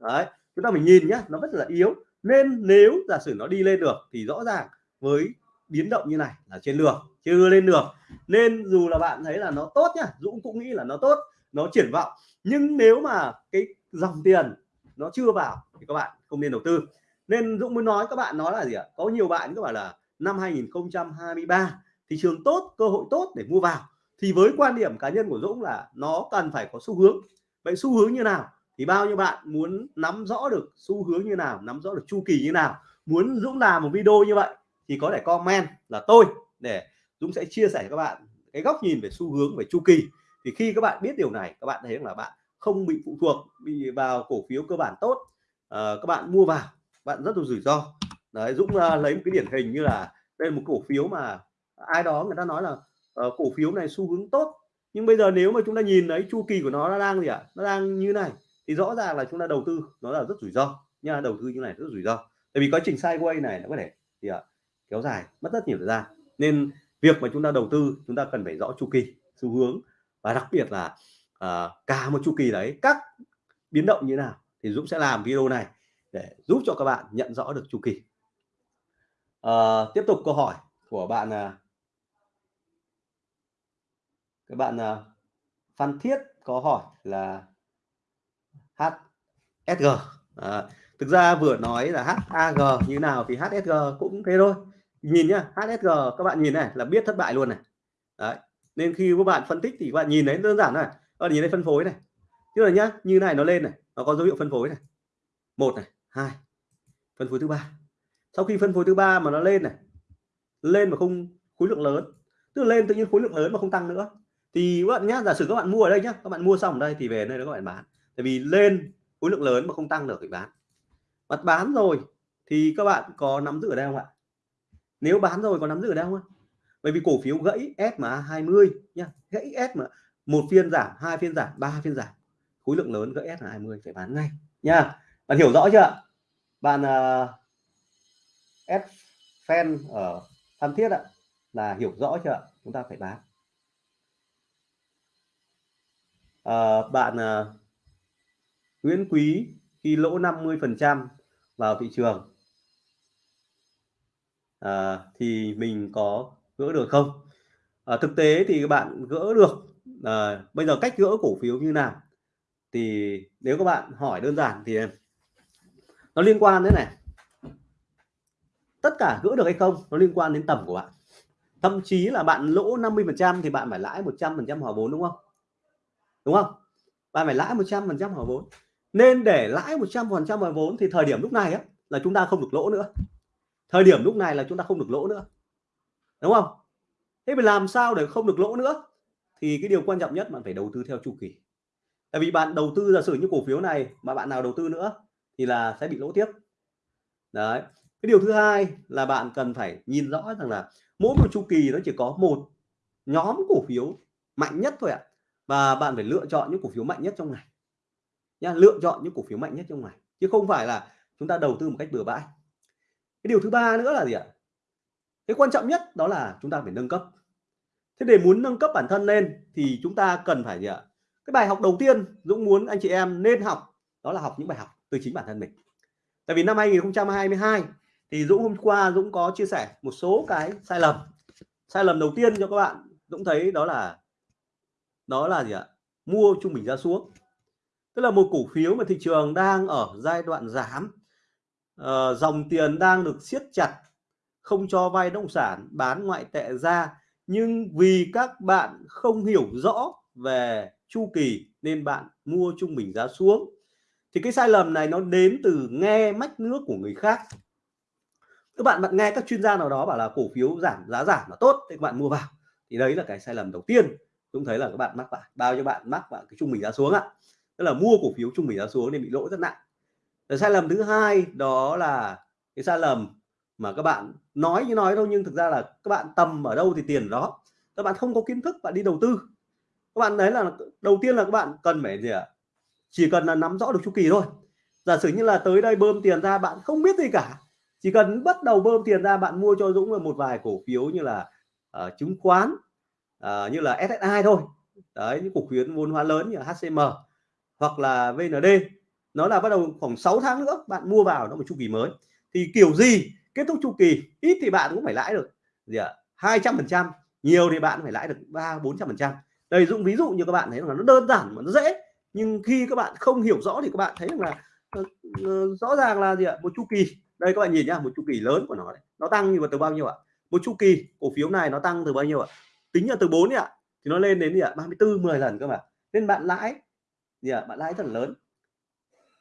Đấy, chúng ta mình nhìn nhá, nó rất là yếu. Nên nếu giả sử nó đi lên được thì rõ ràng với biến động như này là trên đường, chưa lên được nên dù là bạn thấy là nó tốt nhá, Dũng cũng nghĩ là nó tốt, nó triển vọng. Nhưng nếu mà cái dòng tiền nó chưa vào thì các bạn không nên đầu tư. Nên Dũng muốn nói các bạn nói là gì ạ? Có nhiều bạn các bạn là năm 2023 thị trường tốt, cơ hội tốt để mua vào thì với quan điểm cá nhân của Dũng là nó cần phải có xu hướng. Vậy xu hướng như nào? Thì bao nhiêu bạn muốn nắm rõ được xu hướng như nào nắm rõ được chu kỳ như nào? Muốn Dũng làm một video như vậy thì có thể comment là tôi để Dũng sẽ chia sẻ các bạn cái góc nhìn về xu hướng về chu kỳ. Thì khi các bạn biết điều này các bạn thấy là bạn không bị phụ thuộc bị vào cổ phiếu cơ bản tốt à, các bạn mua vào bạn rất là rủi ro. Đấy Dũng uh, lấy một cái điển hình như là đây là một cổ phiếu mà ai đó người ta nói là uh, cổ phiếu này xu hướng tốt. Nhưng bây giờ nếu mà chúng ta nhìn thấy chu kỳ của nó nó đang gì ạ? À? nó đang như này. Thì rõ ràng là chúng ta đầu tư nó là rất rủi ro. Nha đầu tư như này rất rủi ro. Tại vì quá trình sideways này nó có thể thì ạ? Kéo dài mất rất nhiều thời gian. Nên việc mà chúng ta đầu tư chúng ta cần phải rõ chu kỳ xu hướng. Và đặc biệt là à, cả một chu kỳ đấy các biến động như nào thì Dũng sẽ làm video này để giúp cho các bạn nhận rõ được chu kỳ. À, tiếp tục câu hỏi của bạn là các bạn uh, Phan Thiết có hỏi là HSG à, ờ, thực ra vừa nói là HAG như nào thì HSG cũng thế thôi. Nhìn nhá HSG các bạn nhìn này là biết thất bại luôn này. Đấy nên khi các bạn phân tích thì các bạn nhìn thấy đơn giản này. Các nhìn thấy phân phối này. Tức là nhá như này nó lên này nó có dấu hiệu phân phối này. Một này hai phân phối thứ ba. Sau khi phân phối thứ ba mà nó lên này lên mà không khối lượng lớn tức là lên tự nhiên khối lượng lớn mà không tăng nữa thì các bạn nhá giả sử các bạn mua ở đây nhá các bạn mua xong ở đây thì về đây các bạn bán. Tại vì lên khối lượng lớn mà không tăng được thì bán. Mặt bán rồi thì các bạn có nắm giữ ở đây không ạ? Nếu bán rồi có nắm giữ ở đây không bởi vì cổ phiếu gãy SMA 20 nha gãy S mà một phiên giảm hai phiên giảm ba phiên giảm. Khối lượng lớn gãy SMA 20 phải bán ngay nha bạn hiểu rõ chưa bạn à, uh, S fan ở Phan Thiết ạ là hiểu rõ chưa chúng ta phải bán. Uh, bạn uh, Nguyễn Quý khi lỗ 50 phần trăm vào thị trường à, thì mình có gỡ được không? À, thực tế thì các bạn gỡ được à, bây giờ cách gỡ cổ phiếu như nào? Thì nếu các bạn hỏi đơn giản thì nó liên quan đến này. Tất cả gỡ được hay không nó liên quan đến tầm của bạn. Thậm chí là bạn lỗ 50 phần trăm thì bạn phải lãi 100 phần trăm hòa vốn đúng không? Đúng không? Bạn phải lãi 100 phần trăm vào vốn. Nên để lãi 100 phần trăm vào vốn thì thời điểm lúc này á, là chúng ta không được lỗ nữa. Thời điểm lúc này là chúng ta không được lỗ nữa. Đúng không? Thế phải làm sao để không được lỗ nữa? Thì cái điều quan trọng nhất bạn phải đầu tư theo chu kỳ. Tại vì bạn đầu tư giả sử như cổ phiếu này mà bạn nào đầu tư nữa thì là sẽ bị lỗ tiếp. Đấy. Cái điều thứ hai là bạn cần phải nhìn rõ rằng là mỗi một chu kỳ nó chỉ có một nhóm cổ phiếu mạnh nhất thôi ạ. à và bạn phải lựa chọn những cổ phiếu mạnh nhất trong ngày. Nha lựa chọn những cổ phiếu mạnh nhất trong ngày. Chứ không phải là chúng ta đầu tư một cách bừa bãi. Cái điều thứ ba nữa là gì ạ? Cái quan trọng nhất đó là chúng ta phải nâng cấp. Thế để muốn nâng cấp bản thân lên thì chúng ta cần phải gì ạ? Cái bài học đầu tiên Dũng muốn anh chị em nên học đó là học những bài học từ chính bản thân mình. Tại vì năm 2022 thì Dũng hôm qua Dũng có chia sẻ một số cái sai lầm. Sai lầm đầu tiên cho các bạn Dũng thấy đó là đó là gì ạ? Mua trung bình ra xuống. Tức là một cổ phiếu mà thị trường đang ở giai đoạn giảm uh, dòng tiền đang được siết chặt không cho vay động sản bán ngoại tệ ra. Nhưng vì các bạn không hiểu rõ về chu kỳ nên bạn mua trung bình giá xuống. Thì cái sai lầm này nó đến từ nghe mách nước của người khác. Các bạn bạn nghe các chuyên gia nào đó bảo là cổ phiếu giảm giá giảm là tốt thì các bạn mua vào. Thì đấy là cái sai lầm đầu tiên chúng thấy là các bạn mắc phải bao nhiêu bạn mắc vào cái trung bình giá xuống ạ. Tức là mua cổ phiếu trung bình giá xuống nên bị lỗ rất nặng. Rồi sai lầm thứ hai đó là cái sai lầm mà các bạn nói như nói đâu nhưng thực ra là các bạn tầm ở đâu thì tiền đó. Các bạn không có kiến thức bạn đi đầu tư. Các bạn đấy là đầu tiên là các bạn cần phải gì ạ? Chỉ cần là nắm rõ được chu kỳ thôi. Giả sử như là tới đây bơm tiền ra bạn không biết gì cả. Chỉ cần bắt đầu bơm tiền ra bạn mua cho Dũng là một vài cổ phiếu như là uh, chứng khoán uh, như là SSI thôi. Đấy những cổ phiếu vốn hóa lớn như HCM hoặc là VND nó là bắt đầu khoảng 6 tháng nữa bạn mua vào nó một chu kỳ mới. Thì kiểu gì kết thúc chu kỳ ít thì bạn cũng phải lãi được. Gì ạ? hai trăm phần trăm nhiều thì bạn phải lãi được ba bốn trăm phần trăm. Đây dụng ví dụ như các bạn thấy là nó đơn giản mà nó dễ nhưng khi các bạn không hiểu rõ thì các bạn thấy rằng là ờ, ờ, rõ ràng là gì ạ? Một chu kỳ. Đây các bạn nhìn nhá một chu kỳ lớn của nó đấy. nó tăng như từ bao nhiêu ạ? Một chu kỳ cổ phiếu này nó tăng từ bao nhiêu ạ? Tính là từ 4 ạ thì nó lên đến gì ạ? 34 10 lần cơ mà. Nên bạn lãi gì ạ? Bạn lãi rất là lớn.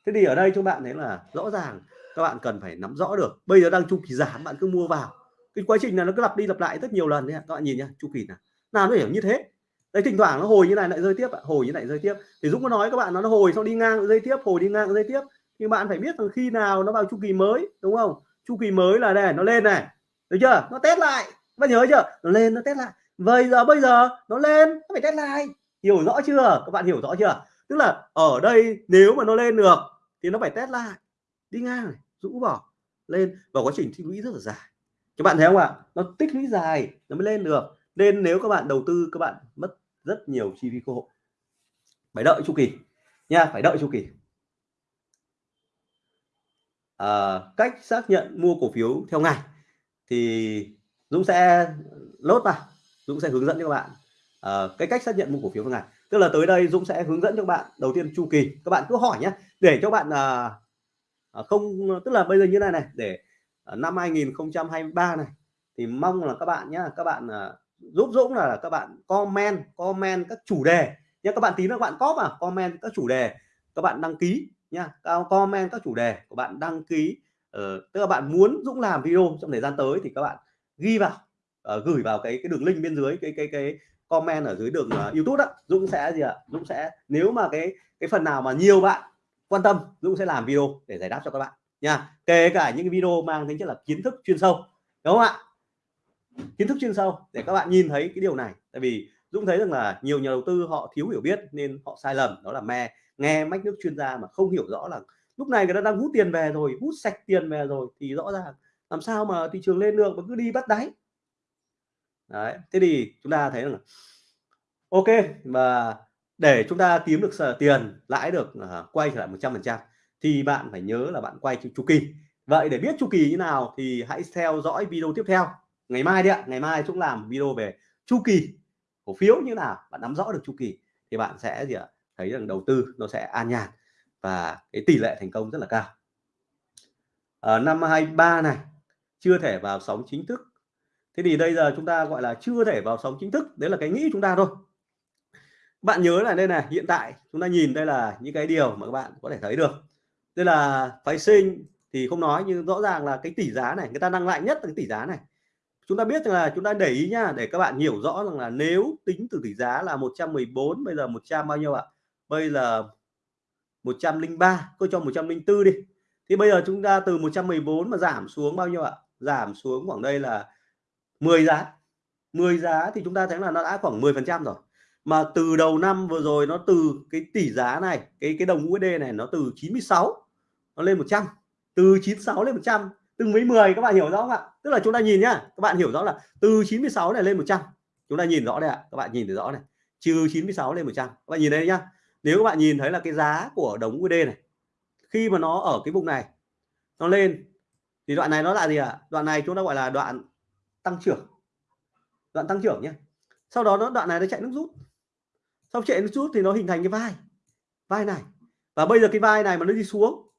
Thế thì ở đây cho bạn thấy là rõ ràng các bạn cần phải nắm rõ được. Bây giờ đang chu kỳ giảm bạn cứ mua vào. Cái quá trình là nó cứ lặp đi lặp lại rất nhiều lần đấy các bạn nhìn nhá chu kỳ nào. Nào nó hiểu như thế. Đấy thỉnh thoảng nó hồi như này lại rơi tiếp hồi như này rơi tiếp. Thì Dũng có nói các bạn nó, nó hồi xong đi ngang rơi tiếp hồi đi ngang rơi tiếp. Thì bạn phải biết rằng khi nào nó vào chu kỳ mới đúng không? Chu kỳ mới là đây nó lên này. Được chưa? Nó test lại. Bạn nhớ chưa? Nó lên nó test lại vậy giờ bây giờ nó lên nó phải test lại. Hiểu rõ chưa? Các bạn hiểu rõ chưa? Tức là ở đây nếu mà nó lên được thì nó phải test lại. Đi ngang này rũ bỏ lên. Và quá trình tích lũy rất là dài. Các bạn thấy không ạ? Nó tích lũy dài nó mới lên được. Nên nếu các bạn đầu tư các bạn mất rất nhiều chi phí cơ hội phải đợi chu kỳ nha phải đợi chu kỳ. À, cách xác nhận mua cổ phiếu theo ngày thì Dũng sẽ lốt vào. Dũng sẽ hướng dẫn cho các bạn. Uh, cái cách xác nhận mua cổ phiếu ngày tức là tới đây Dũng sẽ hướng dẫn cho các bạn đầu tiên chu kỳ. Các bạn cứ hỏi nhé để cho bạn uh, không tức là bây giờ như này này để uh, năm 2023 này thì mong là các bạn nhé các bạn uh, giúp Dũng là các bạn comment comment các chủ đề. Nhé các bạn tí nữa các bạn có mà comment các chủ đề các bạn đăng ký nha comment các chủ đề của bạn đăng ký. Uh, tức là bạn muốn Dũng làm video trong thời gian tới thì các bạn ghi vào uh, gửi vào cái cái đường link bên dưới cái cái cái comment ở dưới đường uh, YouTube đó Dũng sẽ gì ạ? Dũng sẽ nếu mà cái cái phần nào mà nhiều bạn quan tâm Dũng sẽ làm video để giải đáp cho các bạn nha. Kể cả những video mang tính chất là kiến thức chuyên sâu đúng không ạ? Kiến thức chuyên sâu để các bạn nhìn thấy cái điều này. Tại vì Dũng thấy rằng là nhiều nhà đầu tư họ thiếu hiểu biết nên họ sai lầm đó là me nghe mách nước chuyên gia mà không hiểu rõ là lúc này người ta đang hút tiền về rồi hút sạch tiền về rồi thì rõ ràng làm sao mà thị trường lên được mà cứ đi bắt đáy đấy thế thì chúng ta thấy là ok và để chúng ta kiếm được tiền lãi được uh, quay trở lại 100 phần trăm thì bạn phải nhớ là bạn quay chu kỳ. Vậy để biết chu kỳ như nào thì hãy theo dõi video tiếp theo. Ngày mai đi ạ ngày mai chúng làm video về chu kỳ cổ phiếu như nào bạn nắm rõ được chu kỳ thì bạn sẽ gì ạ thấy rằng đầu tư nó sẽ an nhàn và cái tỷ lệ thành công rất là cao. Ở năm 23 này chưa thể vào sóng chính thức thế thì bây giờ chúng ta, gọi là, chưa thể vào sóng chính thức, đấy là cái nghĩ chúng ta thôi. Bạn nhớ là đây này, hiện tại chúng ta nhìn đây là những cái điều mà các bạn có thể thấy được. Đây là phái sinh thì không nói, nhưng rõ ràng là cái tỷ giá này, người ta đang lại nhất là cái tỷ giá này. Chúng ta biết rằng là chúng ta để ý nhá để các bạn hiểu rõ rằng là nếu tính từ tỷ giá là 114 bây giờ 100 bao nhiêu ạ? Bây giờ 103 tôi cho 104 đi. Thì bây giờ chúng ta từ 114 mà giảm xuống bao nhiêu ạ? Giảm xuống khoảng đây là 10 giá 10 giá thì chúng ta thấy là nó đã khoảng 10 phần trăm rồi. Mà từ đầu năm vừa rồi nó từ cái tỷ giá này, cái cái đồng USD này nó từ 96 nó lên 100 từ 96 lên 100 từng mấy 10 các bạn hiểu rõ không ạ? Tức là chúng ta nhìn nhá, các bạn hiểu rõ là từ 96 này lên 100 chúng ta nhìn rõ đây ạ, các bạn nhìn thấy rõ này. Trừ 96 lên 100 các bạn nhìn đây nhá. Nếu các bạn nhìn thấy là cái giá của đồng USD này, khi mà nó ở cái vùng này, nó lên, thì đoạn này nó là gì ạ? À? đoạn này chúng ta gọi là đoạn tăng trưởng. Đoạn tăng trưởng nhé sau đó nó, đoạn này nó chạy nước rút. Sau chạy nước rút thì nó hình thành cái vai. Vai này. Và bây giờ cái vai này mà nó đi xuống,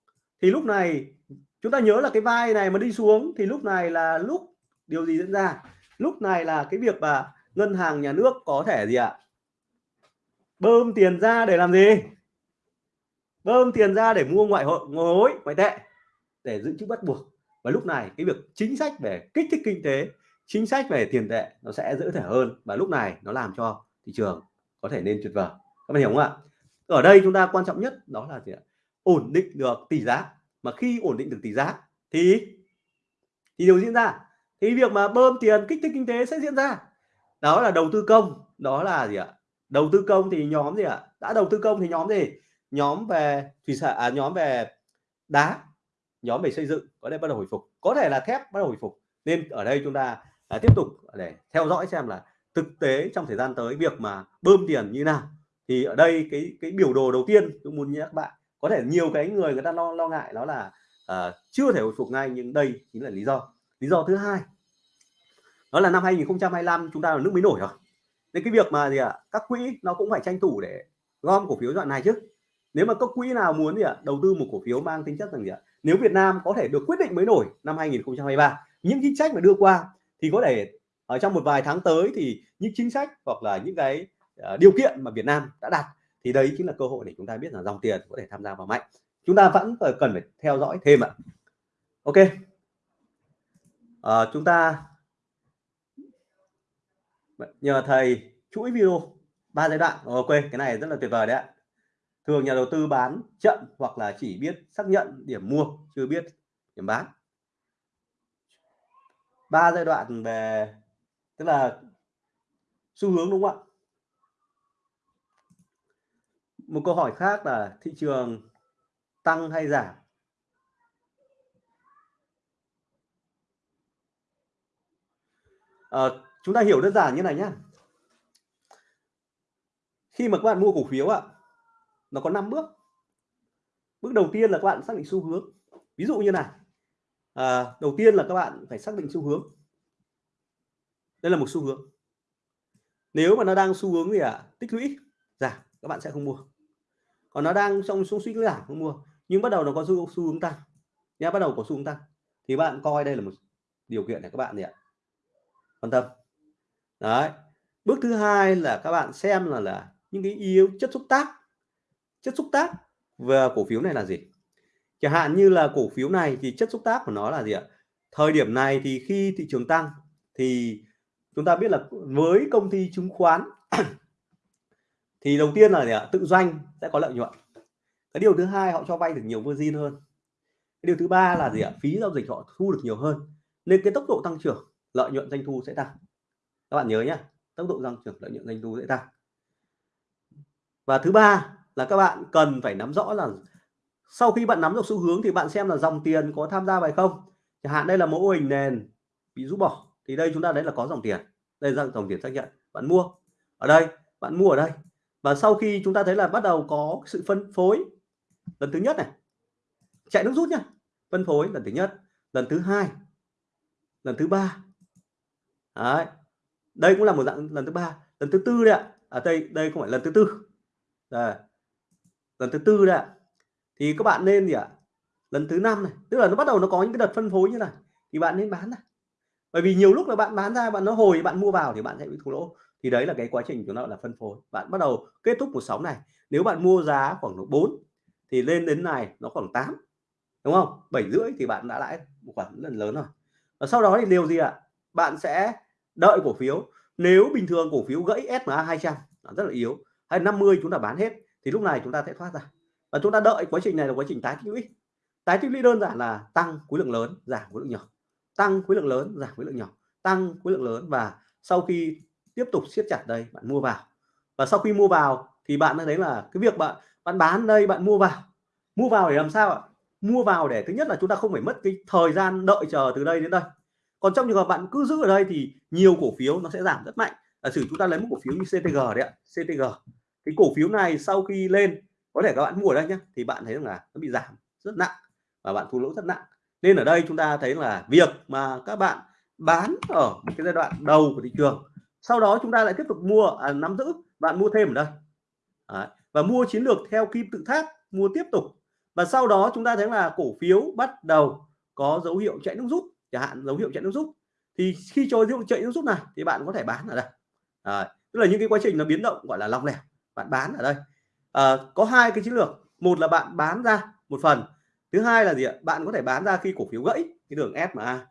thì lúc này, chúng ta nhớ là cái vai này mà đi xuống, thì lúc này là lúc, điều gì diễn ra? Lúc này là cái việc mà ngân hàng nhà nước có thể gì ạ? Bơm tiền ra để làm gì? Bơm tiền ra để mua ngoại hội ngoại hối, ngoại tệ, để giữ chữ bắt buộc. Và lúc này cái việc chính sách về kích thích kinh tế chính sách về tiền tệ nó sẽ dễ thể hơn và lúc này nó làm cho thị trường có thể nên tuyệt vời. Các bạn hiểu không ạ? Ở đây chúng ta quan trọng nhất đó là gì ạ? Ổn định được tỷ giá. Mà khi ổn định được tỷ giá thì thì điều diễn ra. Thì việc mà bơm tiền kích thích kinh tế sẽ diễn ra. Đó là đầu tư công. Đó là gì ạ? Đầu tư công thì nhóm gì ạ? Đã đầu tư công thì nhóm gì? Nhóm về thủy sản à, nhóm về đá nhóm về xây dựng. Có thể bắt đầu hồi phục. Có thể là thép bắt đầu hồi phục. Nên ở đây chúng ta à, tiếp tục để theo dõi xem là thực tế trong thời gian tới việc mà bơm tiền như nào. Thì ở đây cái cái biểu đồ đầu tiên tôi muốn nhắc các bạn có thể nhiều cái người người ta lo lo ngại đó là uh, chưa thể hồi phục ngay nhưng đây chính là lý do. Lý do thứ hai đó là năm 2025 chúng ta là nước mới nổi rồi. Nên cái việc mà gì ạ à, các quỹ nó cũng phải tranh thủ để gom cổ phiếu đoạn này chứ. Nếu mà các quỹ nào muốn gì ạ à, đầu tư một cổ phiếu mang tính chất rằng gì ạ à, nếu Việt Nam có thể được quyết định mới nổi năm 2023 những chính sách mà đưa qua thì có thể ở trong một vài tháng tới thì những chính sách hoặc là những cái uh, điều kiện mà Việt Nam đã đặt thì đấy chính là cơ hội để chúng ta biết là dòng tiền có thể tham gia vào mạnh. Chúng ta vẫn cần phải theo dõi thêm ạ. Ok. À, chúng ta nhờ thầy chuỗi video ba giai đoạn. Ờ, ok cái này rất là tuyệt vời đấy ạ. Thường nhà đầu tư bán chậm hoặc là chỉ biết xác nhận điểm mua chưa biết điểm bán ba giai đoạn về tức là xu hướng đúng không ạ? Một câu hỏi khác là thị trường tăng hay giảm? À, chúng ta hiểu đơn giản như này nhé khi mà các bạn mua cổ phiếu ạ nó có 5 bước. Bước đầu tiên là các bạn xác định xu hướng. Ví dụ như này à, đầu tiên là các bạn phải xác định xu hướng. Đây là một xu hướng. Nếu mà nó đang xu hướng gì ạ? À? tích lũy giảm các bạn sẽ không mua. Còn nó đang trong xu suy giảm không mua. Nhưng bắt đầu nó có xu, xu hướng tăng. Nhá bắt đầu có xu hướng tăng. Thì bạn coi đây là một điều kiện để các bạn gì ạ? Quan tâm. Đấy. Bước thứ hai là các bạn xem là là những cái yếu chất xúc tác. Chất xúc tác về cổ phiếu này là gì? Chẳng hạn như là cổ phiếu này thì chất xúc tác của nó là gì ạ? Thời điểm này thì khi thị trường tăng thì chúng ta biết là với công ty chứng khoán thì đầu tiên là gì ạ? Tự doanh sẽ có lợi nhuận. Cái điều thứ hai, họ cho vay được nhiều margin hơn. Cái điều thứ ba là gì ạ? Phí giao dịch họ thu được nhiều hơn. Nên cái tốc độ tăng trưởng, lợi nhuận doanh thu sẽ tăng. Các bạn nhớ nhé tốc độ tăng trưởng, lợi nhuận doanh thu sẽ tăng. Và thứ ba là các bạn cần phải nắm rõ là sau khi bạn nắm được xu hướng thì bạn xem là dòng tiền có tham gia vào không? Chẳng hạn đây là mẫu hình nền bị rút bỏ. Thì đây chúng ta đấy là có dòng tiền. Đây là dòng tiền xác nhận. Bạn mua. Ở đây bạn mua ở đây. Và sau khi chúng ta thấy là bắt đầu có sự phân phối lần thứ nhất này chạy nước rút nhá. Phân phối lần thứ nhất lần thứ hai lần thứ ba. Đấy. Đây cũng là một dạng lần thứ ba. Lần thứ tư đấy ạ. Ở à, đây đây không phải lần thứ tư. Đây. lần thứ tư đấy ạ thì các bạn nên gì ạ? Lần thứ năm này, tức là nó bắt đầu nó có những cái đợt phân phối như này, thì bạn nên bán này. Bởi vì nhiều lúc là bạn bán ra, bạn nó hồi, bạn mua vào thì bạn sẽ bị thua lỗ. Thì đấy là cái quá trình chúng nó là phân phối. Bạn bắt đầu kết thúc một sóng này. Nếu bạn mua giá khoảng độ 4 thì lên đến này nó khoảng 8 đúng không? Bảy rưỡi thì bạn đã lãi một khoản lần lớn rồi. Và sau đó thì điều gì ạ? Bạn sẽ đợi cổ phiếu. Nếu bình thường cổ phiếu gãy SMA 200 rất là yếu. Hay 50 chúng ta bán hết, thì lúc này chúng ta sẽ thoát ra và chúng ta đợi quá trình này là quá trình tái tích lũy. Tái tích lũy đơn giản là tăng khối lượng lớn, giảm khối lượng nhỏ. Tăng khối lượng lớn, giảm khối lượng nhỏ. Tăng khối lượng lớn và sau khi tiếp tục siết chặt đây, bạn mua vào. Và sau khi mua vào thì bạn thấy là cái việc bạn bạn bán đây, bạn mua vào. Mua vào để làm sao ạ? Mua vào để thứ nhất là chúng ta không phải mất cái thời gian đợi chờ từ đây đến đây. Còn trong trường hợp bạn cứ giữ ở đây thì nhiều cổ phiếu nó sẽ giảm rất mạnh. Giả sử chúng ta lấy một cổ phiếu như CTG đấy ạ CTG cái cổ phiếu này sau khi lên có thể các bạn mua ở đây nhé thì bạn thấy rằng là nó bị giảm rất nặng và bạn thua lỗ rất nặng nên ở đây chúng ta thấy là việc mà các bạn bán ở một cái giai đoạn đầu của thị trường sau đó chúng ta lại tiếp tục mua à, nắm giữ bạn mua thêm ở đây Đấy. và mua chiến lược theo kim tự tháp mua tiếp tục và sau đó chúng ta thấy là cổ phiếu bắt đầu có dấu hiệu chạy nước rút chẳng hạn dấu hiệu chạy nước rút thì khi cho dấu hiệu chạy nước rút này thì bạn có thể bán ở đây Đấy. tức là những cái quá trình nó biến động gọi là lòng lẻo bạn bán ở đây à, có hai cái chiến lược. Một là bạn bán ra một phần. Thứ hai là gì ạ? Bạn có thể bán ra khi cổ phiếu gãy cái đường SMA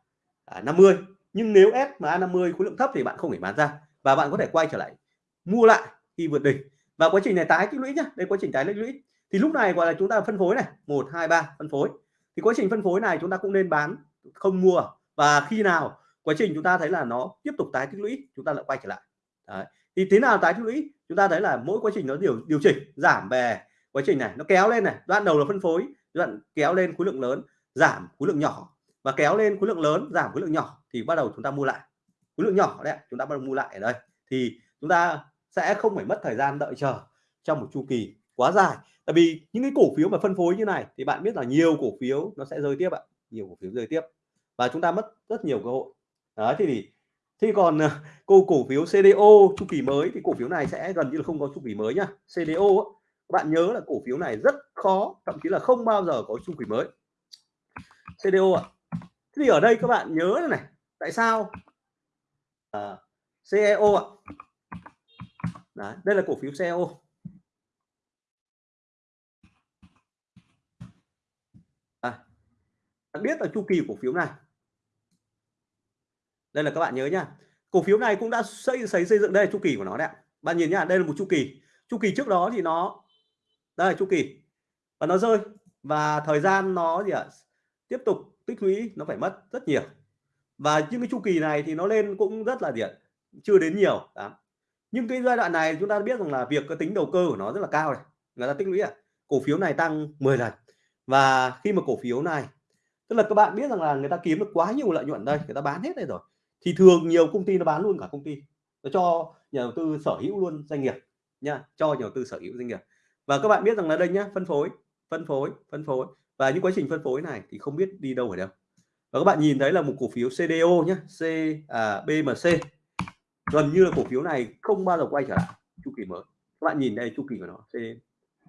à, 50 nhưng nếu SMA 50 khối lượng thấp thì bạn không thể bán ra và bạn có thể quay trở lại mua lại khi vượt đỉnh. Và quá trình này tái tích lũy nhá. Đây quá trình tái tích lũy. Thì lúc này gọi là chúng ta phân phối này. Một hai ba phân phối. Thì quá trình phân phối này chúng ta cũng nên bán không mua. Và khi nào quá trình chúng ta thấy là nó tiếp tục tái tích lũy chúng ta lại quay trở lại. Đấy. thì thế nào tái tích lũy? Chúng ta thấy là mỗi quá trình nó điều điều chỉnh, giảm về quá trình này, nó kéo lên này, đoạn đầu là phân phối, đoạn kéo lên khối lượng lớn, giảm khối lượng nhỏ. Và kéo lên khối lượng lớn, giảm khối lượng nhỏ thì bắt đầu chúng ta mua lại. Khối lượng nhỏ đấy chúng ta bắt đầu mua lại ở đây. Thì chúng ta sẽ không phải mất thời gian đợi chờ trong một chu kỳ quá dài. Tại vì những cái cổ phiếu mà phân phối như này thì bạn biết là nhiều cổ phiếu nó sẽ rơi tiếp ạ, nhiều cổ phiếu rơi tiếp. Và chúng ta mất rất nhiều cơ hội. Đấy, thì thế còn ờ, cô cổ phiếu CDO chu kỳ mới thì cổ phiếu này sẽ gần như là không có chu kỳ mới nhá. CDO bạn nhớ là cổ phiếu này rất khó thậm chí là không bao giờ có chu kỳ mới. CDO ạ. Thì ở đây các bạn nhớ này tại sao? À, CEO ạ. Đấy, đây là cổ phiếu CEO à, biết là chu kỳ cổ phiếu này đây là các bạn nhớ nhá. Cổ phiếu này cũng đã xây xây xây dựng đây, chu kỳ của nó đấy bạn nhìn nhá, đây là một chu kỳ. Chu kỳ trước đó thì nó, đây là chu kỳ. Và nó rơi. Và thời gian nó gì ạ? Tiếp tục tích lũy, nó phải mất rất nhiều. Và những cái chu kỳ này thì nó lên cũng rất là điện chưa đến nhiều. Đó. nhưng cái giai đoạn này chúng ta biết rằng là việc cái tính đầu cơ của nó rất là cao này. Người ta tích lũy à cổ phiếu này tăng 10 lần. Và khi mà cổ phiếu này, tức là các bạn biết rằng là người ta kiếm được quá nhiều lợi nhuận đây. Người ta bán hết đây rồi thì thường nhiều công ty nó bán luôn cả công ty. Nó cho nhà đầu tư sở hữu luôn doanh nghiệp nha cho nhà đầu tư sở hữu doanh nghiệp. Và các bạn biết rằng là đây nhá phân phối phân phối phân phối. Và những quá trình phân phối này thì không biết đi đâu ở đâu. Và các bạn nhìn thấy là một cổ phiếu CDO nhé C à, BMC gần như là cổ phiếu này không bao giờ quay trở lại chu kỳ mới. Các bạn nhìn đây chu kỳ của nó C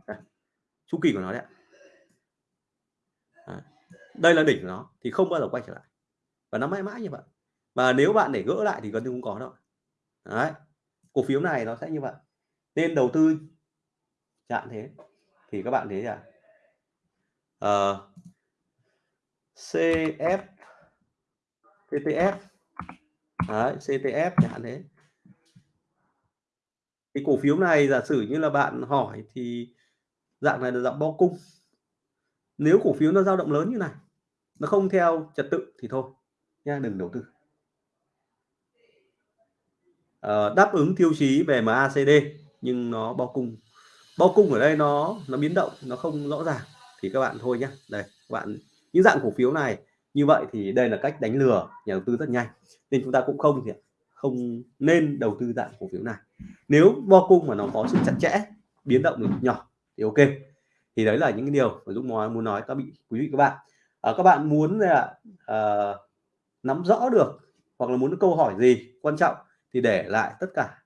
à, chu kỳ của nó đấy. Đây là đỉnh của nó thì không bao giờ quay trở lại. Và nó mãi mãi như vậy và nếu bạn để gỡ lại thì gần như không có đâu. Đấy cổ phiếu này nó sẽ như vậy. Nên đầu tư chạm thế. Thì các bạn thấy là ờ, uh, CF CTF Đấy, CTF chẳng thế. Cái cổ phiếu này giả sử như là bạn hỏi thì dạng này là dạng bo cung. Nếu cổ phiếu nó dao động lớn như này nó không theo trật tự thì thôi nha đừng đầu tư. Ờ, đáp ứng tiêu chí về MACD nhưng nó bao cung. Bao cung ở đây nó nó biến động nó không rõ ràng. Thì các bạn thôi nhé đây các bạn những dạng cổ phiếu này như vậy thì đây là cách đánh lừa nhà đầu tư rất nhanh. Nên chúng ta cũng không thì không nên đầu tư dạng cổ phiếu này. Nếu bo cung mà nó có sự chặt chẽ biến động được nhỏ thì ok. Thì đấy là những cái điều mà Dũng nói muốn nói các bị quý vị các bạn. À, các bạn muốn là à, ờ, nắm rõ được hoặc là muốn câu hỏi gì quan trọng thì để lại tất cả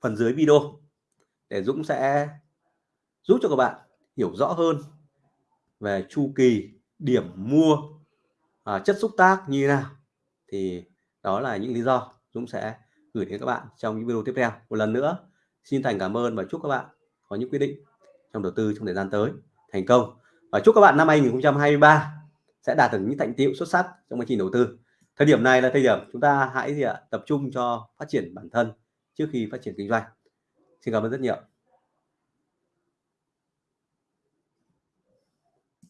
phần dưới video để Dũng sẽ giúp cho các bạn hiểu rõ hơn về chu kỳ điểm mua à, chất xúc tác như thế nào. Thì đó là những lý do Dũng sẽ gửi đến các bạn trong những video tiếp theo. Một lần nữa xin thành cảm ơn và chúc các bạn có những quyết định trong đầu tư trong thời gian tới thành công. Và chúc các bạn năm 2023 sẽ đạt được những thành tiệu xuất sắc trong quá trình đầu tư thời điểm này là thời điểm chúng ta hãy gì ạ, tập trung cho phát triển bản thân trước khi phát triển kinh doanh. Xin cảm ơn rất nhiều.